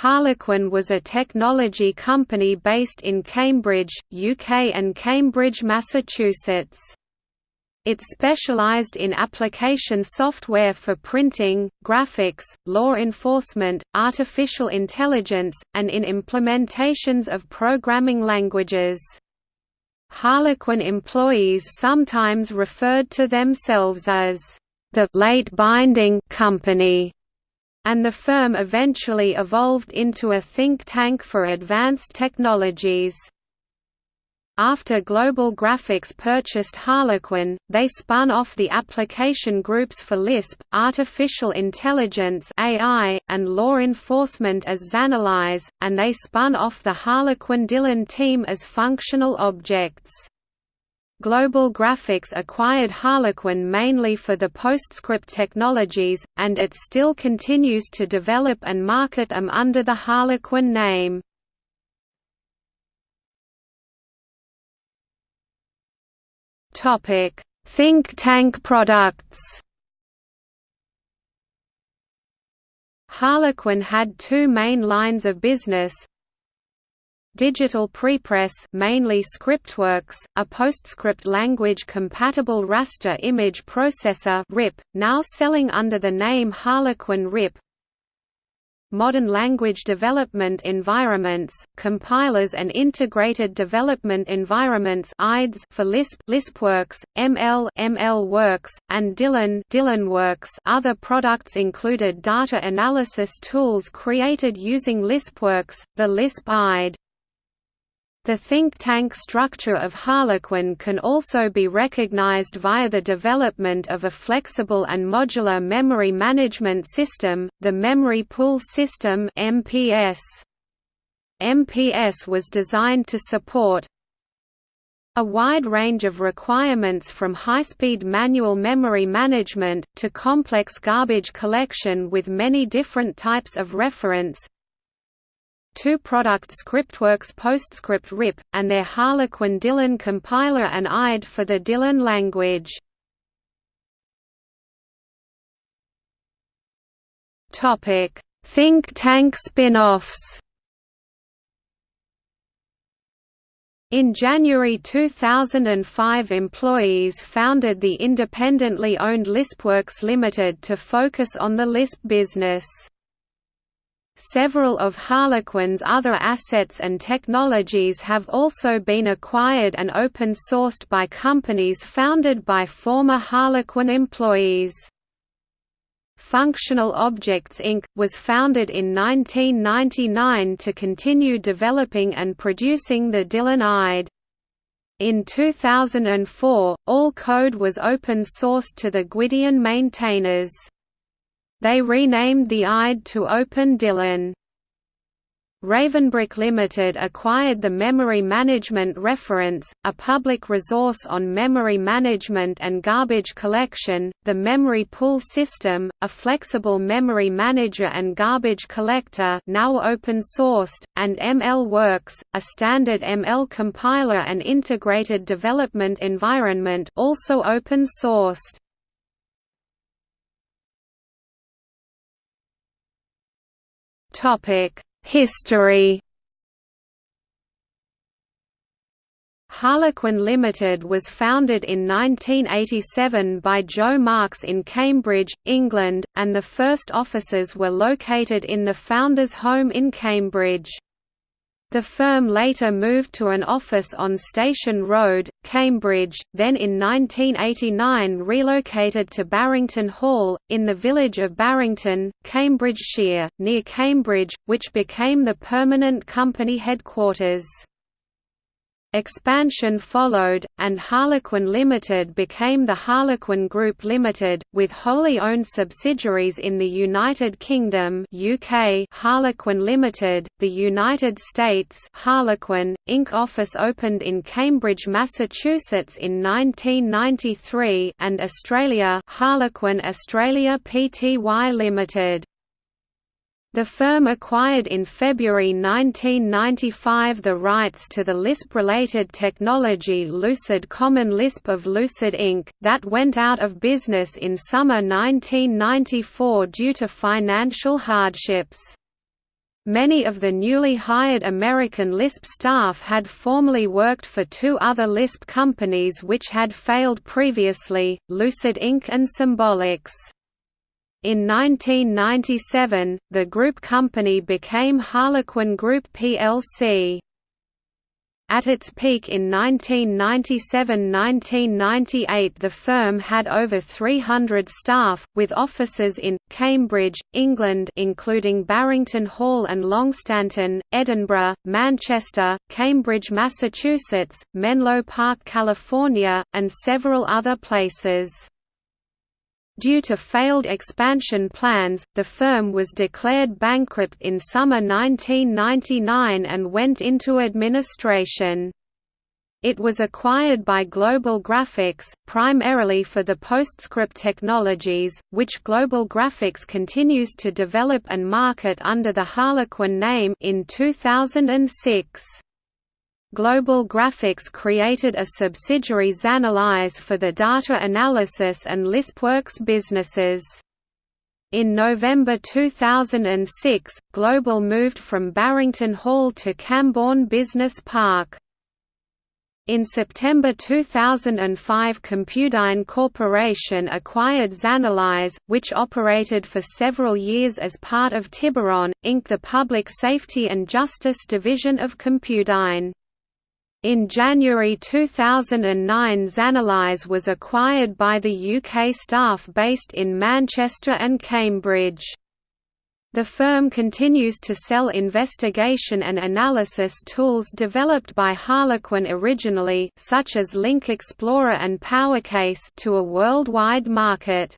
Harlequin was a technology company based in Cambridge, UK and Cambridge, Massachusetts. It specialized in application software for printing, graphics, law enforcement, artificial intelligence, and in implementations of programming languages. Harlequin employees sometimes referred to themselves as the late binding company and the firm eventually evolved into a think tank for advanced technologies. After Global Graphics purchased Harlequin, they spun off the application groups for Lisp, artificial intelligence (AI), and law enforcement as Xanalys, and they spun off the Harlequin Dylan team as functional objects. Global Graphics acquired Harlequin mainly for the PostScript technologies, and it still continues to develop and market them under the Harlequin name. Think tank products Harlequin had two main lines of business, Digital Prepress mainly Scriptworks, a PostScript language-compatible raster image processor RIP, now selling under the name Harlequin RIP Modern language development environments, compilers and integrated development environments IDEs for Lisp Lispworks, ML MLworks, and Dylan Dylanworks other products included data analysis tools created using Lispworks, the Lisp IDE the think tank structure of Harlequin can also be recognized via the development of a flexible and modular memory management system, the Memory Pool System (MPS). MPS was designed to support a wide range of requirements from high-speed manual memory management, to complex garbage collection with many different types of reference, two product Scriptworks PostScript RIP, and their Harlequin Dylan compiler and IDE for the Dylan language. Think tank spin-offs In January 2005 employees founded the independently owned Lispworks Limited to focus on the Lisp business. Several of Harlequin's other assets and technologies have also been acquired and open-sourced by companies founded by former Harlequin employees. Functional Objects Inc. was founded in 1999 to continue developing and producing the Dylan IDE. In 2004, all code was open-sourced to the Gwydion maintainers. They renamed the IDE to Open Dylan. Ravenbrook Limited acquired the Memory Management Reference, a public resource on memory management and garbage collection, the Memory Pool System, a flexible memory manager and garbage collector now open-sourced, and MLworks, a standard ML compiler and integrated development environment also open-sourced. History Harlequin Limited was founded in 1987 by Joe Marks in Cambridge, England, and the first offices were located in the founder's home in Cambridge. The firm later moved to an office on Station Road, Cambridge, then in 1989 relocated to Barrington Hall, in the village of Barrington, Cambridgeshire, near Cambridge, which became the permanent company headquarters. Expansion followed, and Harlequin Limited became the Harlequin Group Limited, with wholly owned subsidiaries in the United Kingdom UK Harlequin Limited, the United States Harlequin, Inc. office opened in Cambridge, Massachusetts in 1993 and Australia Harlequin Australia Pty Limited. The firm acquired in February 1995 the rights to the Lisp-related technology Lucid Common Lisp of Lucid Inc., that went out of business in summer 1994 due to financial hardships. Many of the newly hired American Lisp staff had formerly worked for two other Lisp companies which had failed previously, Lucid Inc. and Symbolics. In 1997, the group company became Harlequin Group plc. At its peak in 1997–1998 the firm had over 300 staff, with offices in, Cambridge, England including Barrington Hall and Longstanton, Edinburgh, Manchester, Cambridge, Massachusetts, Menlo Park, California, and several other places. Due to failed expansion plans, the firm was declared bankrupt in summer 1999 and went into administration. It was acquired by Global Graphics, primarily for the PostScript technologies, which Global Graphics continues to develop and market under the Harlequin name in 2006. Global Graphics created a subsidiary Xanalys for the data analysis and LispWorks businesses. In November 2006, Global moved from Barrington Hall to Cambourne Business Park. In September 2005 Compudyne Corporation acquired Xanalys, which operated for several years as part of Tiburon, Inc. the public safety and justice division of Compudyne. In January 2009 Xanalys was acquired by the UK staff based in Manchester and Cambridge. The firm continues to sell investigation and analysis tools developed by Harlequin originally such as Link Explorer and PowerCase to a worldwide market.